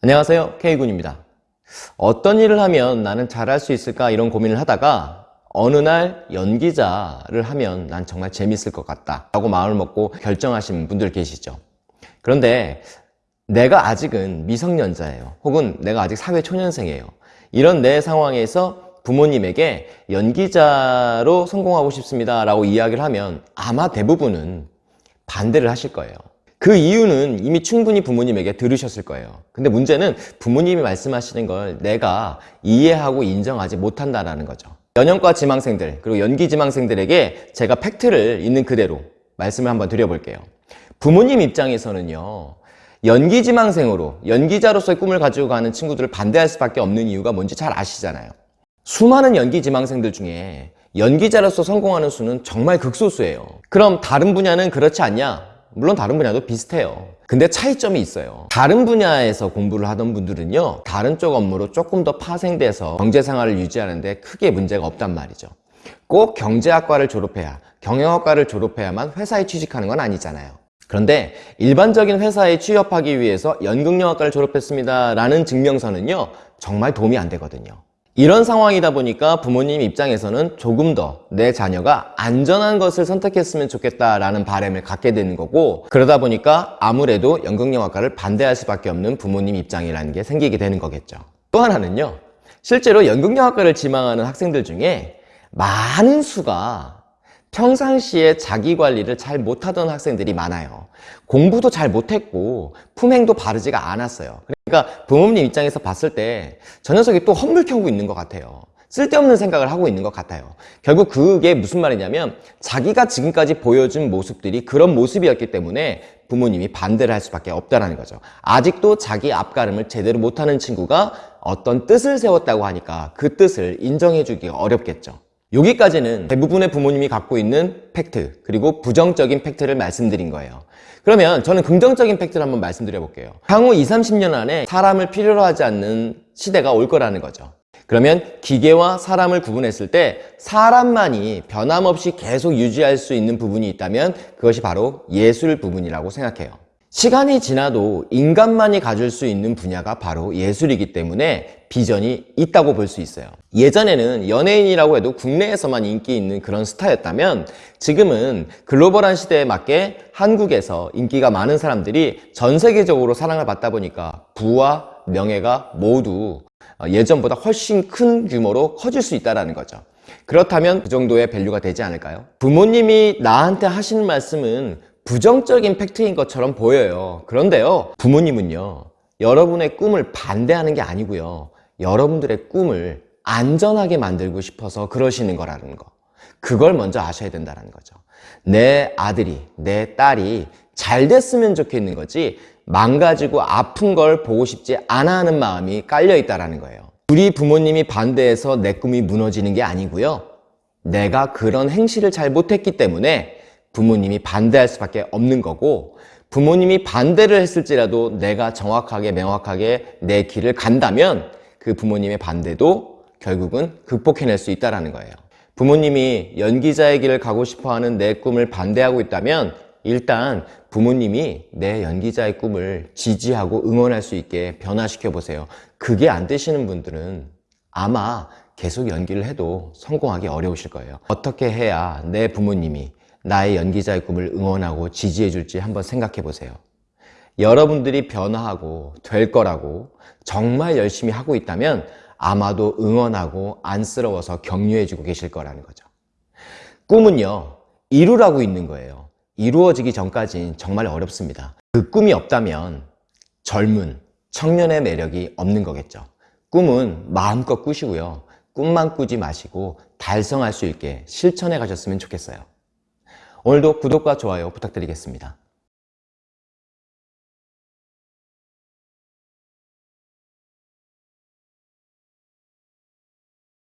안녕하세요. K군입니다. 어떤 일을 하면 나는 잘할 수 있을까 이런 고민을 하다가 어느 날 연기자를 하면 난 정말 재밌을 것 같다 라고 마음을 먹고 결정하신 분들 계시죠. 그런데 내가 아직은 미성년자예요. 혹은 내가 아직 사회초년생이에요. 이런 내 상황에서 부모님에게 연기자로 성공하고 싶습니다 라고 이야기를 하면 아마 대부분은 반대를 하실 거예요 그 이유는 이미 충분히 부모님에게 들으셨을 거예요. 근데 문제는 부모님이 말씀하시는 걸 내가 이해하고 인정하지 못한다는 거죠. 연영과 지망생들 그리고 연기 지망생들에게 제가 팩트를 있는 그대로 말씀을 한번 드려볼게요. 부모님 입장에서는요 연기 지망생으로 연기자로서의 꿈을 가지고 가는 친구들을 반대할 수밖에 없는 이유가 뭔지 잘 아시잖아요. 수많은 연기 지망생들 중에 연기자로서 성공하는 수는 정말 극소수예요. 그럼 다른 분야는 그렇지 않냐? 물론 다른 분야도 비슷해요. 근데 차이점이 있어요. 다른 분야에서 공부를 하던 분들은요 다른 쪽 업무로 조금 더 파생돼서 경제생활을 유지하는 데 크게 문제가 없단 말이죠. 꼭 경제학과를 졸업해야 경영학과를 졸업해야만 회사에 취직하는 건 아니잖아요. 그런데 일반적인 회사에 취업하기 위해서 연극영화과를 졸업했습니다 라는 증명서는요 정말 도움이 안 되거든요 이런 상황이다 보니까 부모님 입장에서는 조금 더 내 자녀가 안전한 것을 선택했으면 좋겠다라는 바람을 갖게 되는 거고 그러다 보니까 아무래도 연극영화과를 반대할 수밖에 없는 부모님 입장이라는 게 생기게 되는 거겠죠. 또 하나는요 실제로 연극영화과를 지망하는 학생들 중에 많은 수가 평상시에 자기 관리를 잘 못하던 학생들이 많아요. 공부도 잘 못했고 품행도 바르지가 않았어요 그러니까 부모님 입장에서 봤을 때 저 녀석이 또 헛물 켜고 있는 것 같아요. 쓸데없는 생각을 하고 있는 것 같아요. 결국 그게 무슨 말이냐면 자기가 지금까지 보여준 모습들이 그런 모습이었기 때문에 부모님이 반대를 할 수밖에 없다는 거죠. 아직도 자기 앞가름을 제대로 못하는 친구가 어떤 뜻을 세웠다고 하니까 그 뜻을 인정해 주기가 어렵겠죠 여기까지는 대부분의 부모님이 갖고 있는 팩트 그리고 부정적인 팩트를 말씀드린 거예요. 그러면 저는 긍정적인 팩트를 한번 말씀드려 볼게요. 향후 20, 30년 안에 사람을 필요로 하지 않는 시대가 올 거라는 거죠. 그러면 기계와 사람을 구분했을 때 사람만이 변함없이 계속 유지할 수 있는 부분이 있다면 그것이 바로 예술 부분이라고 생각해요 시간이 지나도 인간만이 가질 수 있는 분야가 바로 예술이기 때문에 비전이 있다고 볼 수 있어요 예전에는 연예인이라고 해도 국내에서만 인기 있는 그런 스타였다면 지금은 글로벌한 시대에 맞게 한국에서 인기가 많은 사람들이 전 세계적으로 사랑을 받다 보니까 부와 명예가 모두 예전보다 훨씬 큰 규모로 커질 수 있다는 거죠 그렇다면 그 정도의 value가 되지 않을까요? 부모님이 나한테 하시는 말씀은 부정적인 팩트인 것처럼 보여요. 그런데요 부모님은요 여러분의 꿈을 반대하는 게 아니고요 여러분들의 꿈을 안전하게 만들고 싶어서 그러시는 거라는 거. 그걸 먼저 아셔야 된다는 거죠. 내 아들이 내 딸이 잘 됐으면 좋겠는 거지 망가지고 아픈 걸 보고 싶지 않아 하는 마음이 깔려 있다는 거예요. 우리 부모님이 반대해서 내 꿈이 무너지는 게 아니고요. 내가 그런 행실을 잘 못했기 때문에 부모님이 반대할 수밖에 없는 거고 부모님이 반대를 했을지라도 내가 정확하게 명확하게 내 길을 간다면 그 부모님의 반대도 결국은 극복해낼 수 있다는 거예요. 부모님이 연기자의 길을 가고 싶어하는 내 꿈을 반대하고 있다면 일단 부모님이 내 연기자의 꿈을 지지하고 응원할 수 있게 변화시켜 보세요. 그게 안 되시는 분들은 아마 계속 연기를 해도 성공하기 어려우실 거예요. 어떻게 해야 내 부모님이 나의 연기자의 꿈을 응원하고 지지해 줄지 한번 생각해 보세요. 여러분들이 변화하고 될 거라고 정말 열심히 하고 있다면 아마도 응원하고 안쓰러워서 격려해 주고 계실 거라는 거죠. 꿈은요 이루라고 있는 거예요. 이루어지기 전까진 정말 어렵습니다. 그 꿈이 없다면 젊은 청년의 매력이 없는 거겠죠. 꿈은 마음껏 꾸시고요. 꿈만 꾸지 마시고 달성할 수 있게 실천해 가셨으면 좋겠어요 오늘도 구독과 좋아요 부탁드리겠습니다.